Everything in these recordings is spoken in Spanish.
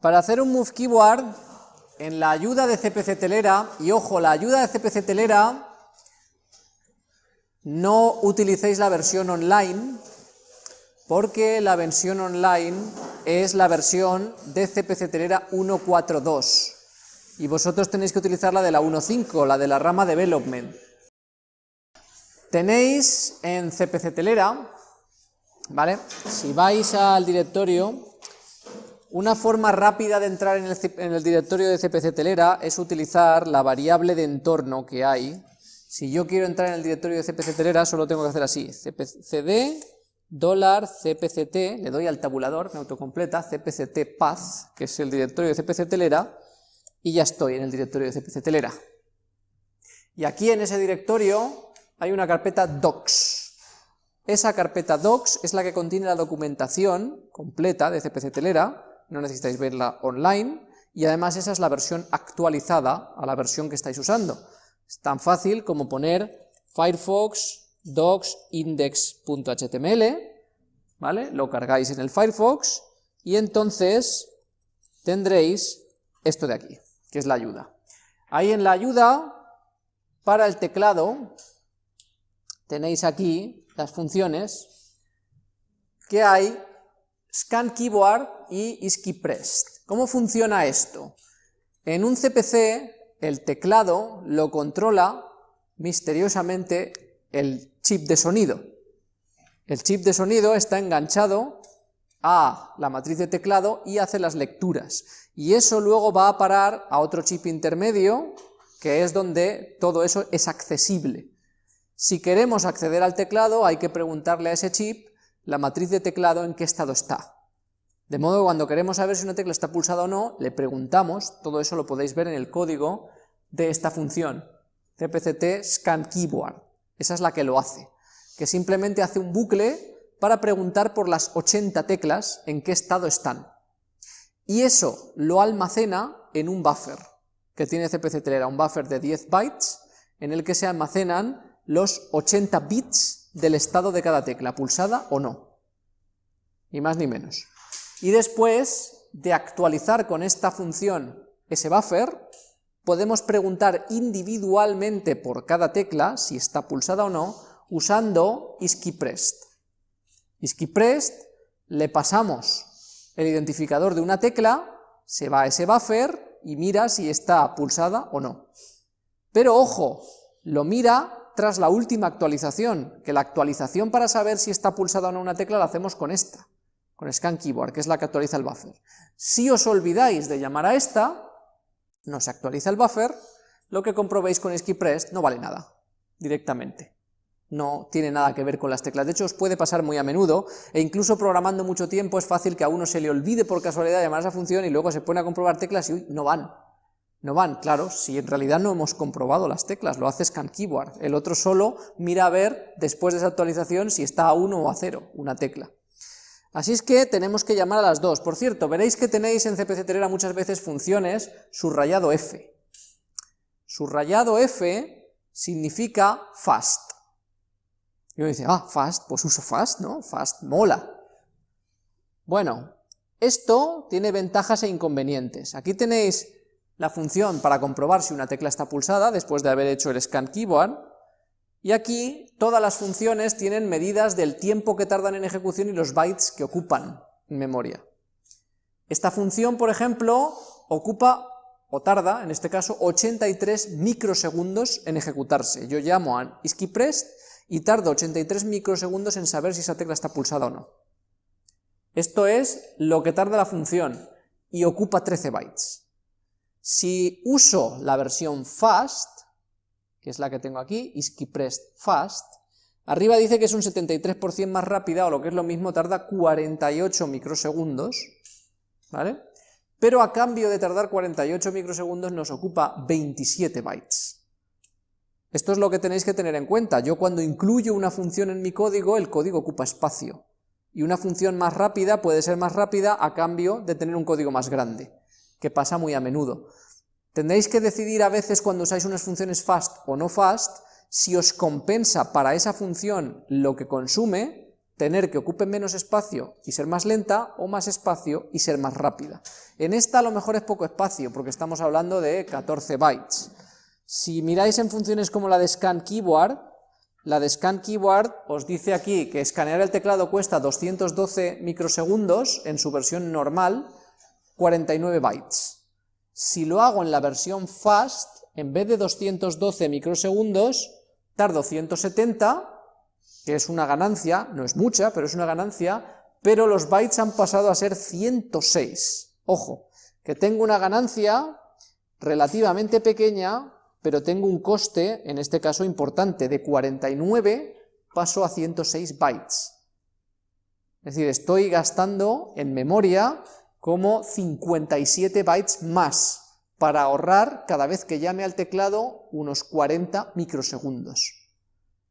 Para hacer un move keyword, en la ayuda de CPC Telera, y ojo, la ayuda de CPC Telera, no utilicéis la versión online, porque la versión online es la versión de CPC Telera 1.4.2, y vosotros tenéis que utilizar la de la 1.5, la de la rama Development. Tenéis en CPC Telera, ¿vale? Si vais al directorio, una forma rápida de entrar en el, directorio de CPC Telera es utilizar la variable de entorno que hay. Si yo quiero entrar en el directorio de CPC Telera, solo tengo que hacer así, cpcd, cpct, le doy al tabulador, me autocompleta, cpct path, que es el directorio de CPC Telera, y ya estoy en el directorio de CPC Telera. Y aquí en ese directorio hay una carpeta docs. Esa carpeta docs es la que contiene la documentación completa de CPC Telera, no necesitáis verla online, y además esa es la versión actualizada a la versión que estáis usando. Es tan fácil como poner Firefox docs index.html, ¿vale? Lo cargáis en el Firefox, y entonces tendréis esto de aquí, que es la ayuda. Ahí en la ayuda, para el teclado, tenéis aquí las funciones que hay scan keyboard y isKeyPressed. ¿Cómo funciona esto? En un CPC el teclado lo controla misteriosamente el chip de sonido. El chip de sonido está enganchado a la matriz de teclado y hace las lecturas. Y eso luego va a parar a otro chip intermedio, que es donde todo eso es accesible. Si queremos acceder al teclado hay que preguntarle a ese chip la matriz de teclado en qué estado está. De modo que cuando queremos saber si una tecla está pulsada o no, le preguntamos, todo eso lo podéis ver en el código de esta función, cpct esa es la que lo hace, que simplemente hace un bucle para preguntar por las 80 teclas en qué estado están. Y eso lo almacena en un buffer, que tiene CPC Telera, un buffer de 10 bytes, en el que se almacenan los 80 bits del estado de cada tecla, pulsada o no, ni más ni menos. Y después de actualizar con esta función ese buffer, podemos preguntar individualmente por cada tecla, si está pulsada o no, usando isKeyPressed. isKeyPressed le pasamos el identificador de una tecla, se va a ese buffer y mira si está pulsada o no. Pero ojo, lo mira tras la última actualización, que la actualización para saber si está pulsada o no una tecla la hacemos con esta, con Scan Keyboard, que es la que actualiza el buffer. Si os olvidáis de llamar a esta, no se actualiza el buffer, lo que comprobéis con SkiPress no vale nada, directamente. No tiene nada que ver con las teclas, de hecho os puede pasar muy a menudo, e incluso programando mucho tiempo es fácil que a uno se le olvide por casualidad llamar a esa función y luego se pone a comprobar teclas y uy, no van, no van, claro, si en realidad no hemos comprobado las teclas, lo hace Scan Keyboard, el otro solo mira a ver, después de esa actualización, si está a 1 o a 0, una tecla. Así es que tenemos que llamar a las dos. Por cierto, veréis que tenéis en CPC Telera muchas veces funciones subrayado F. Subrayado F significa fast. Y uno dice, ah, fast, pues uso fast, ¿no? Fast mola. Bueno, esto tiene ventajas e inconvenientes. Aquí tenéis la función para comprobar si una tecla está pulsada después de haber hecho el scan keyboard, y aquí todas las funciones tienen medidas del tiempo que tardan en ejecución y los bytes que ocupan en memoria. Esta función, por ejemplo, ocupa, o tarda, en este caso, 83 microsegundos en ejecutarse. Yo llamo a isKeyPressed y tardo 83 microsegundos en saber si esa tecla está pulsada o no. Esto es lo que tarda la función, y ocupa 13 bytes. Si uso la versión fast, que es la que tengo aquí, isKeyPressed fast, arriba dice que es un 73% más rápida, o lo que es lo mismo, tarda 48 microsegundos, ¿vale? Pero a cambio de tardar 48 microsegundos nos ocupa 27 bytes. Esto es lo que tenéis que tener en cuenta. Yo cuando incluyo una función en mi código, el código ocupa espacio. Y una función más rápida puede ser más rápida a cambio de tener un código más grande que pasa muy a menudo. Tendréis que decidir a veces cuando usáis unas funciones fast o no fast, si os compensa para esa función lo que consume, tener que ocupe menos espacio y ser más lenta, o más espacio y ser más rápida. En esta a lo mejor es poco espacio, porque estamos hablando de 14 bytes. Si miráis en funciones como la de scan keyboard, la de scan keyboard os dice aquí que escanear el teclado cuesta 212 microsegundos en su versión normal, 49 bytes. Si lo hago en la versión fast, en vez de 212 microsegundos, tardo 170, que es una ganancia, no es mucha, pero es una ganancia, pero los bytes han pasado a ser 106. Ojo, que tengo una ganancia relativamente pequeña, pero tengo un coste, en este caso importante, de 49 paso a 106 bytes. Es decir, estoy gastando en memoria como 57 bytes más, para ahorrar cada vez que llame al teclado unos 40 microsegundos.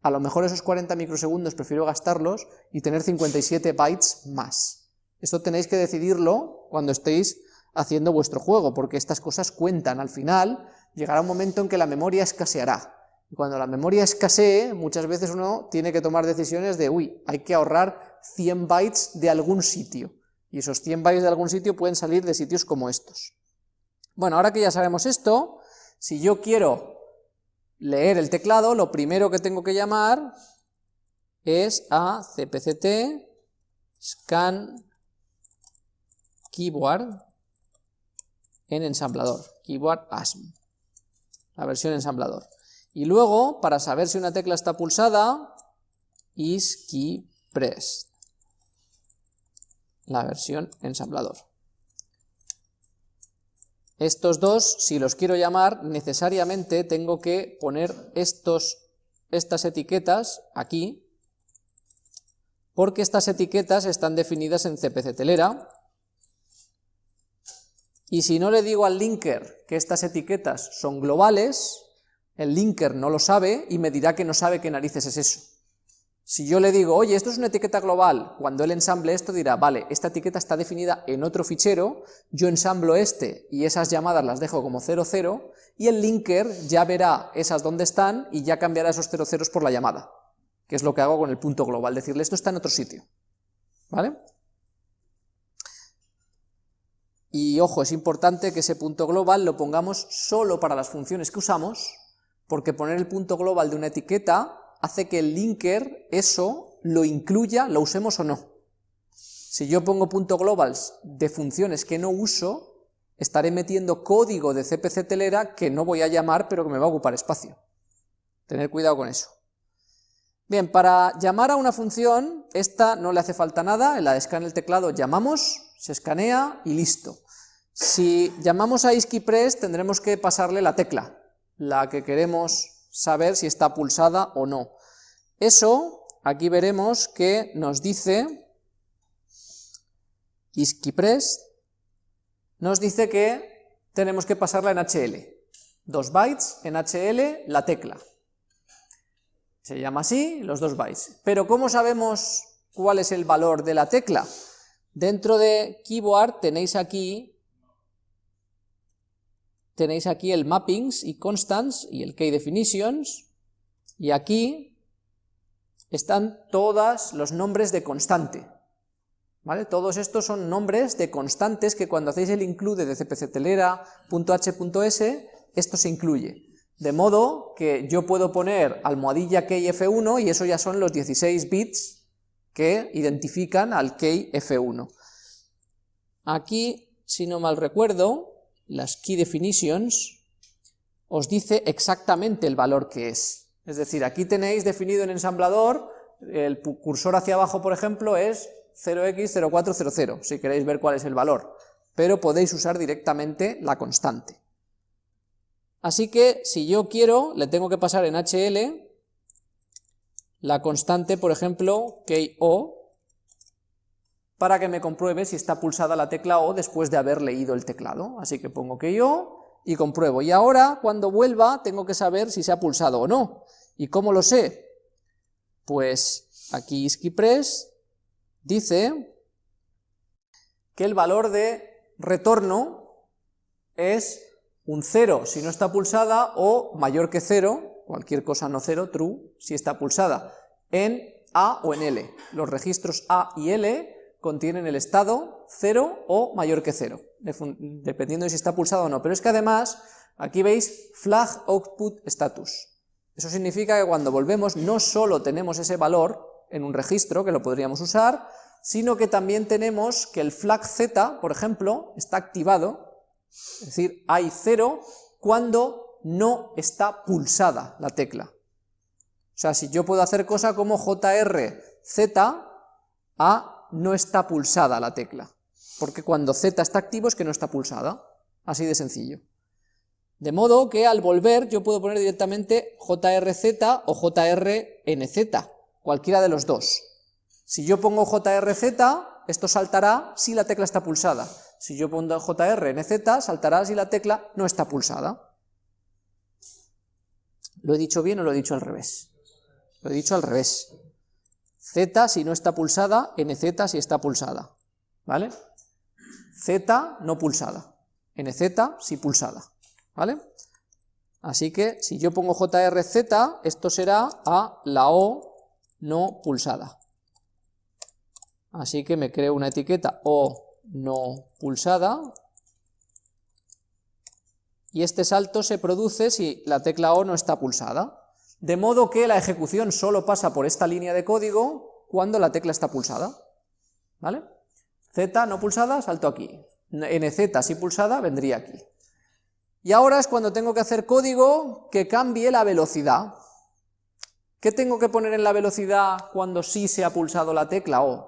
A lo mejor esos 40 microsegundos prefiero gastarlos y tener 57 bytes más. Esto tenéis que decidirlo cuando estéis haciendo vuestro juego, porque estas cosas cuentan. Al final llegará un momento en que la memoria escaseará. Y cuando la memoria escasee, muchas veces uno tiene que tomar decisiones de, uy, hay que ahorrar 100 bytes de algún sitio. Y esos 100 bytes de algún sitio pueden salir de sitios como estos. Bueno, ahora que ya sabemos esto, si yo quiero leer el teclado, lo primero que tengo que llamar es a cpct scan keyboard en ensamblador, keyboard ASM, la versión ensamblador. Y luego, para saber si una tecla está pulsada, is key pressed, la versión ensamblador. Estos dos, si los quiero llamar, necesariamente tengo que poner estos, estas etiquetas aquí, porque estas etiquetas están definidas en CPC telera, y si no le digo al linker que estas etiquetas son globales, el linker no lo sabe y me dirá que no sabe qué narices es eso. Si yo le digo, oye, esto es una etiqueta global, cuando él ensamble esto dirá, vale, esta etiqueta está definida en otro fichero, yo ensamblo este y esas llamadas las dejo como 00, y el linker ya verá esas dónde están y ya cambiará esos 00 por la llamada, que es lo que hago con el punto global, decirle esto está en otro sitio. ¿Vale? Y ojo, es importante que ese punto global lo pongamos solo para las funciones que usamos, porque poner el punto global de una etiqueta hace que el linker eso lo incluya, lo usemos o no. Si yo pongo punto globals de funciones que no uso, estaré metiendo código de CPC telera que no voy a llamar, pero que me va a ocupar espacio. Tener cuidado con eso. Bien, para llamar a una función, esta no le hace falta nada, en la de scan el teclado llamamos, se escanea y listo. Si llamamos a isKeyPress tendremos que pasarle la tecla, la que queremos saber si está pulsada o no. Eso, aquí veremos que nos dice, isKeyPress, nos dice que tenemos que pasarla en HL. Dos bytes en HL, la tecla. Se llama así, los dos bytes. Pero ¿cómo sabemos cuál es el valor de la tecla? Dentro de Keyboard tenéis aquí tenéis aquí el mappings y constants y el key definitions, y aquí están todos los nombres de constante. ¿Vale? Todos estos son nombres de constantes que cuando hacéis el include de cpctelera.h.s, esto se incluye. De modo que yo puedo poner almohadilla key f1 y eso ya son los 16 bits que identifican al key f1. Aquí, si no mal recuerdo, las key definitions, os dice exactamente el valor que es. Es decir, aquí tenéis definido en ensamblador, el cursor hacia abajo, por ejemplo, es 0x0400, si queréis ver cuál es el valor, pero podéis usar directamente la constante. Así que, si yo quiero, le tengo que pasar en HL la constante, por ejemplo, KO, para que me compruebe si está pulsada la tecla O después de haber leído el teclado. Así que pongo que yo y compruebo. Y ahora, cuando vuelva, tengo que saber si se ha pulsado o no. ¿Y cómo lo sé? Pues aquí ISKIPRESS dice que el valor de retorno es un 0 si no está pulsada o mayor que 0, cualquier cosa no 0, true, si está pulsada, en A o en L. Los registros A y L contienen el estado 0 o mayor que 0, dependiendo de si está pulsado o no. Pero es que además, aquí veis flag output status. Eso significa que cuando volvemos no solo tenemos ese valor en un registro, que lo podríamos usar, sino que también tenemos que el flag z, por ejemplo, está activado, es decir, hay 0 cuando no está pulsada la tecla. O sea, si yo puedo hacer cosa como JRZ, A no está pulsada la tecla, porque cuando Z está activo es que no está pulsada, así de sencillo. De modo que al volver yo puedo poner directamente JRZ o JRNZ, cualquiera de los dos. Si yo pongo JRZ, esto saltará si la tecla está pulsada. Si yo pongo JRNZ, saltará si la tecla no está pulsada. ¿Lo he dicho bien o lo he dicho al revés? Lo he dicho al revés. Z si no está pulsada, NZ si está pulsada, ¿vale? Z no pulsada, NZ si pulsada, ¿vale? Así que si yo pongo JRZ, esto será a la O no pulsada. Así que me creo una etiqueta O no pulsada, y este salto se produce si la tecla O no está pulsada de modo que la ejecución solo pasa por esta línea de código cuando la tecla está pulsada, ¿vale? Z no pulsada, salto aquí, NZ si pulsada, vendría aquí. Y ahora es cuando tengo que hacer código que cambie la velocidad. ¿Qué tengo que poner en la velocidad cuando sí se ha pulsado la tecla O?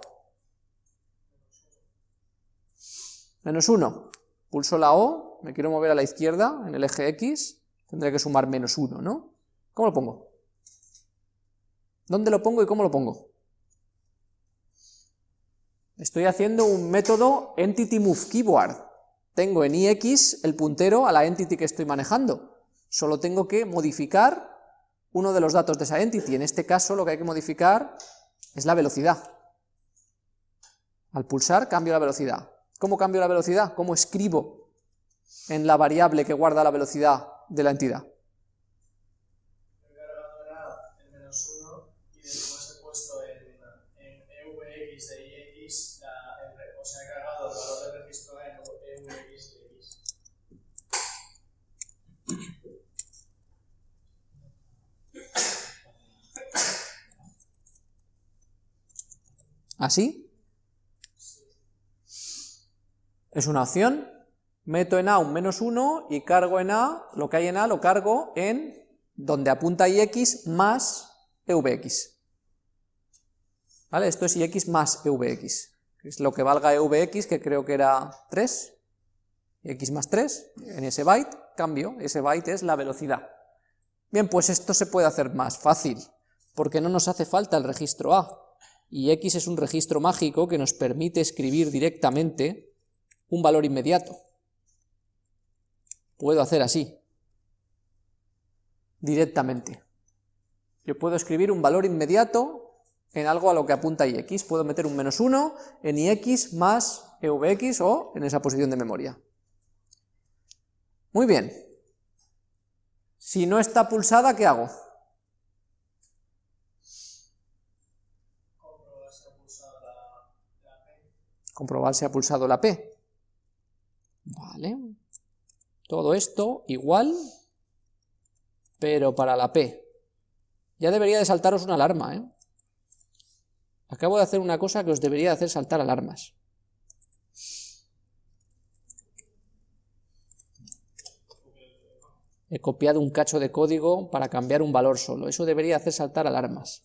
Menos 1. Pulso la O, me quiero mover a la izquierda en el eje X, tendré que sumar menos 1, ¿no? ¿Cómo lo pongo? ¿Dónde lo pongo y cómo lo pongo? Estoy haciendo un método EntityMoveKeyboard. Tengo en ix el puntero a la entity que estoy manejando. Solo tengo que modificar uno de los datos de esa entity. En este caso lo que hay que modificar es la velocidad. Al pulsar cambio la velocidad. ¿Cómo cambio la velocidad? ¿Cómo escribo en la variable que guarda la velocidad de la entidad? ¿Así? Es una opción, meto en A un menos 1 y cargo en A, lo que hay en A lo cargo en donde apunta ix más evx. ¿Vale? Esto es ix más evx, es lo que valga evx, que creo que era 3, x más 3, en ese byte, cambio, ese byte es la velocidad. Bien, pues esto se puede hacer más fácil, porque no nos hace falta el registro A, y x es un registro mágico que nos permite escribir directamente un valor inmediato. Puedo hacer así, directamente. Yo puedo escribir un valor inmediato en algo a lo que apunta ix, puedo meter un menos 1 en ix más evx o en esa posición de memoria. Muy bien. Si no está pulsada, ¿qué hago? Comprobar si ha pulsado la P. Vale. Todo esto igual, pero para la P. Ya debería de saltaros una alarma, ¿eh? Acabo de hacer una cosa que os debería de hacer saltar alarmas. He copiado un cacho de código para cambiar un valor solo. Eso debería hacer saltar alarmas.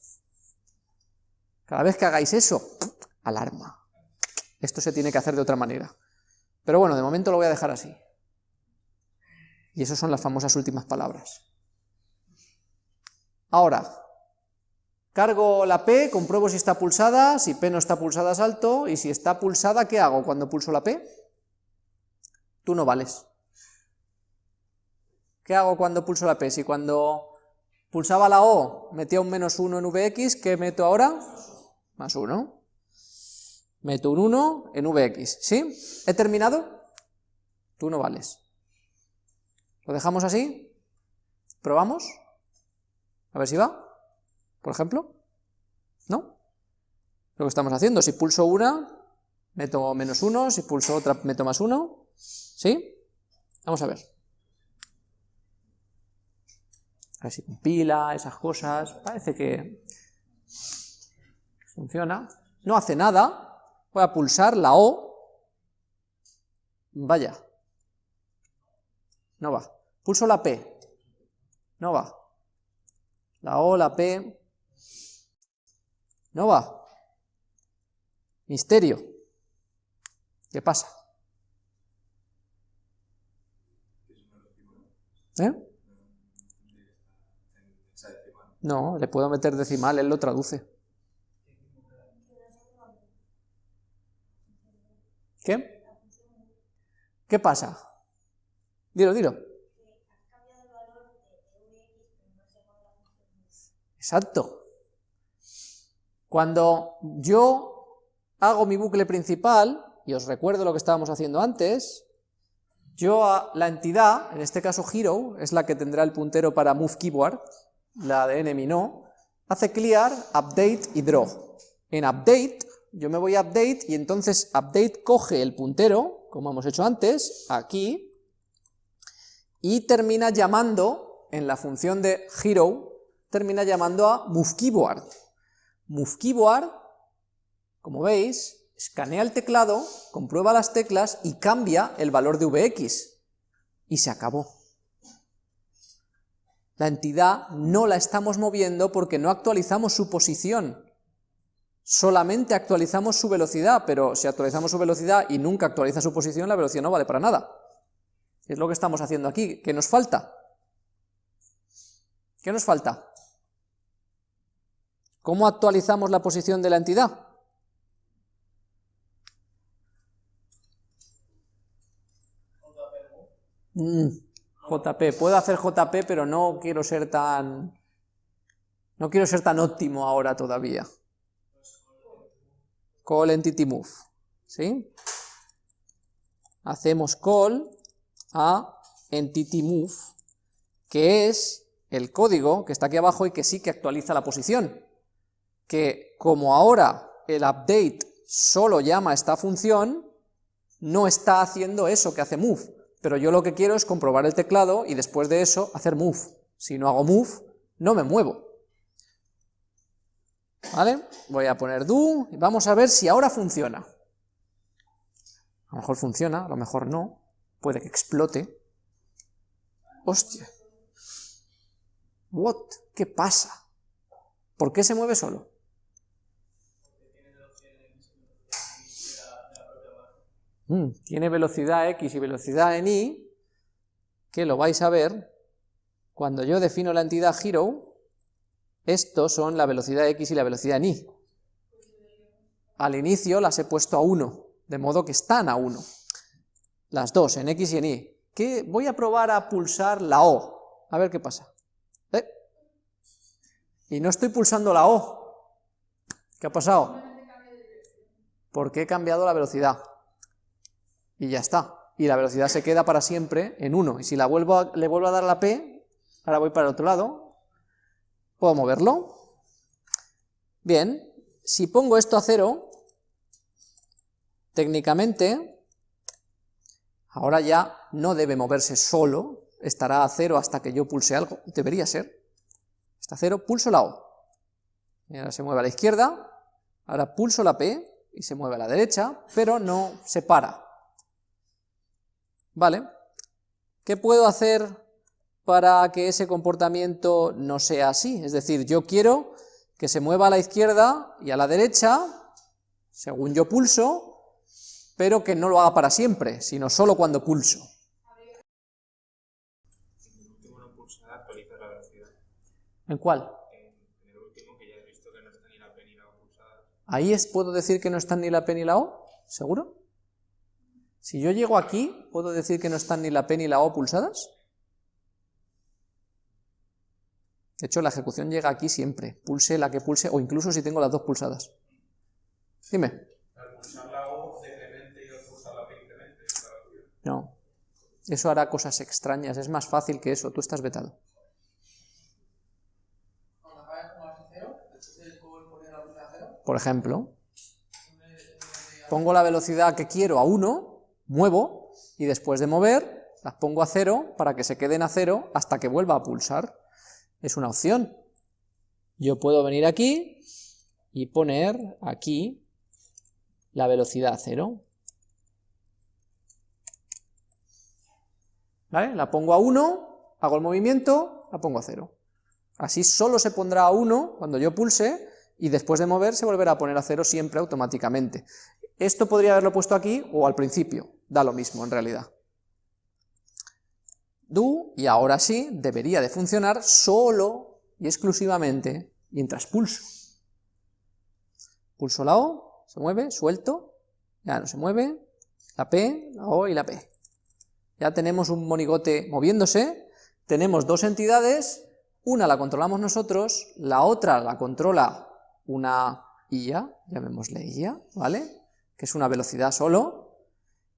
Cada vez que hagáis eso, alarma. Esto se tiene que hacer de otra manera. Pero bueno, de momento lo voy a dejar así. Y esas son las famosas últimas palabras. Ahora, cargo la P, compruebo si está pulsada, si P no está pulsada salto, y si está pulsada, ¿qué hago cuando pulso la P? Tú no vales. ¿Qué hago cuando pulso la P? Si cuando pulsaba la O metía un menos 1 en Vx, ¿qué meto ahora? Más 1 meto un 1 en Vx, ¿sí? ¿He terminado? Tú no vales. ¿Lo dejamos así? ¿Probamos? A ver si va, por ejemplo. ¿no? Lo que estamos haciendo, si pulso una, meto menos uno, si pulso otra, meto más uno, ¿sí? Vamos a ver. A ver si compila, esas cosas, parece que funciona. No hace nada, voy a pulsar la O, vaya, no va. Pulso la P, no va. La O, la P, no va. Misterio. ¿Qué pasa? ¿Eh? No, le puedo meter decimal, él lo traduce. ¿Qué? ¿Qué pasa? Dilo, dilo. Exacto. Cuando yo hago mi bucle principal, y os recuerdo lo que estábamos haciendo antes, yo a la entidad, en este caso hero, es la que tendrá el puntero para move keyboard, la de enemy no, hace clear, update y draw. En update, yo me voy a update y entonces update coge el puntero, como hemos hecho antes, aquí, y termina llamando, en la función de hero, termina llamando a moveKeyboard. MoveKeyboard, como veis, escanea el teclado, comprueba las teclas y cambia el valor de Vx. Y se acabó. La entidad no la estamos moviendo porque no actualizamos su posición. Solamente actualizamos su velocidad, pero si actualizamos su velocidad y nunca actualiza su posición, la velocidad no vale para nada. Es lo que estamos haciendo aquí. ¿Qué nos falta? ¿Qué nos falta? ¿Cómo actualizamos la posición de la entidad? Mm, JP, puedo hacer JP, pero no quiero ser tan... No quiero ser tan óptimo ahora todavía. Call entity move, ¿sí? Hacemos call a entity move, que es el código que está aquí abajo y que sí que actualiza la posición. Que como ahora el update solo llama a esta función, no está haciendo eso que hace move, pero yo lo que quiero es comprobar el teclado y después de eso hacer move. Si no hago move, no me muevo. ¿Vale? Voy a poner do y vamos a ver si ahora funciona. A lo mejor funciona, a lo mejor no. Puede que explote. Hostia. What? ¿Qué pasa? ¿Por qué se mueve solo? Mm, tiene velocidad x y velocidad en y, que lo vais a ver cuando yo defino la entidad hero, estos son la velocidad x y la velocidad en y. Al inicio las he puesto a 1, de modo que están a 1. Las dos, en x y en y. ¿Qué? Voy a probar a pulsar la O, a ver qué pasa. ¿Eh? Y no estoy pulsando la O. ¿Qué ha pasado? Porque he cambiado la velocidad y ya está. Y la velocidad se queda para siempre en 1. Y si la vuelvo le vuelvo a dar la P, ahora voy para el otro lado, puedo moverlo. Bien, si pongo esto a 0, técnicamente, ahora ya no debe moverse solo, estará a 0 hasta que yo pulse algo, debería ser. Está a 0, pulso la O. Ahora se mueve a la izquierda, ahora pulso la P y se mueve a la derecha, pero no se para. ¿Vale? ¿Qué puedo hacer para que ese comportamiento no sea así? Es decir, yo quiero que se mueva a la izquierda y a la derecha, según yo pulso, pero que no lo haga para siempre, sino solo cuando pulso. ¿En cuál? Ahí es, puedo decir que no están ni la P ni la O, ¿seguro? Si yo llego aquí, ¿puedo decir que no están ni la P ni la O pulsadas? De hecho, la ejecución llega aquí siempre, pulse la que pulse, o incluso si tengo las dos pulsadas. Dime. No, eso hará cosas extrañas, es más fácil que eso, tú estás vetado. por ejemplo. Pongo la velocidad que quiero a 1, muevo, y después de mover, las pongo a 0 para que se queden a 0 hasta que vuelva a pulsar. Es una opción. Yo puedo venir aquí y poner aquí la velocidad a 0. ¿Vale? La pongo a 1, hago el movimiento, la pongo a 0. Así solo se pondrá a 1 cuando yo pulse, y después de mover se volverá a poner a 0 siempre automáticamente. Esto podría haberlo puesto aquí o al principio, da lo mismo en realidad. Do, y ahora sí, debería de funcionar solo y exclusivamente mientras pulso. Pulso la O, se mueve, suelto, ya no se mueve, la P, la O y la P. Ya tenemos un monigote moviéndose, tenemos dos entidades, una la controlamos nosotros, la otra la controla una IA, llamémosle IA, ¿vale? Que es una velocidad solo,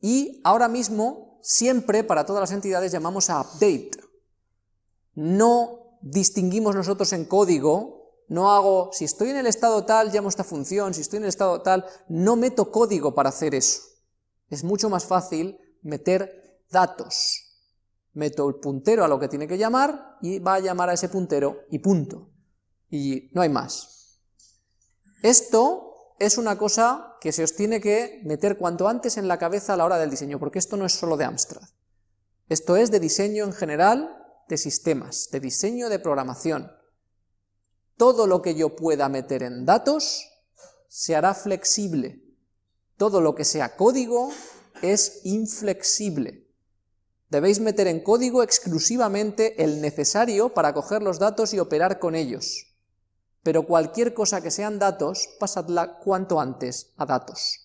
y ahora mismo, siempre para todas las entidades llamamos a update. No distinguimos nosotros en código, no hago, si estoy en el estado tal, llamo esta función, si estoy en el estado tal, no meto código para hacer eso. Es mucho más fácil meter datos meto el puntero a lo que tiene que llamar y va a llamar a ese puntero y punto. Y no hay más. Esto es una cosa que se os tiene que meter cuanto antes en la cabeza a la hora del diseño, porque esto no es solo de Amstrad. Esto es de diseño en general de sistemas, de diseño de programación. Todo lo que yo pueda meter en datos se hará flexible. Todo lo que sea código es inflexible. Debéis meter en código exclusivamente el necesario para coger los datos y operar con ellos. Pero cualquier cosa que sean datos, pasadla cuanto antes a datos.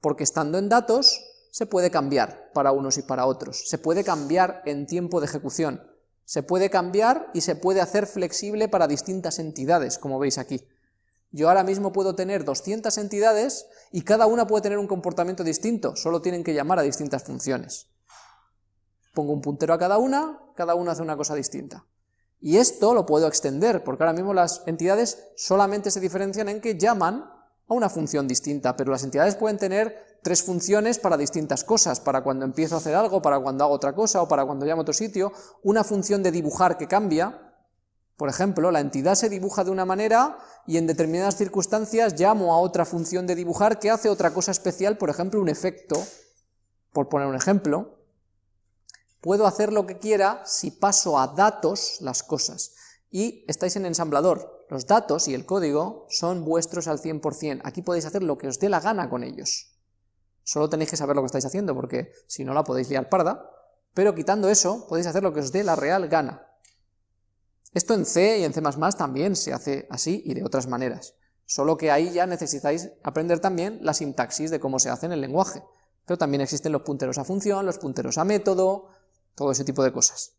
Porque estando en datos, se puede cambiar para unos y para otros. Se puede cambiar en tiempo de ejecución. Se puede cambiar y se puede hacer flexible para distintas entidades, como veis aquí. Yo ahora mismo puedo tener 200 entidades y cada una puede tener un comportamiento distinto, solo tienen que llamar a distintas funciones. Pongo un puntero a cada una, cada una hace una cosa distinta. Y esto lo puedo extender, porque ahora mismo las entidades solamente se diferencian en que llaman a una función distinta, pero las entidades pueden tener tres funciones para distintas cosas, para cuando empiezo a hacer algo, para cuando hago otra cosa, o para cuando llamo a otro sitio, una función de dibujar que cambia, por ejemplo, la entidad se dibuja de una manera y en determinadas circunstancias llamo a otra función de dibujar que hace otra cosa especial, por ejemplo, un efecto, por poner un ejemplo, Puedo hacer lo que quiera si paso a datos las cosas. Y estáis en ensamblador. Los datos y el código son vuestros al 100%. Aquí podéis hacer lo que os dé la gana con ellos. Solo tenéis que saber lo que estáis haciendo, porque si no la podéis liar parda. Pero quitando eso, podéis hacer lo que os dé la real gana. Esto en C y en C++ también se hace así y de otras maneras. Solo que ahí ya necesitáis aprender también la sintaxis de cómo se hace en el lenguaje. Pero también existen los punteros a función, los punteros a método, todo ese tipo de cosas.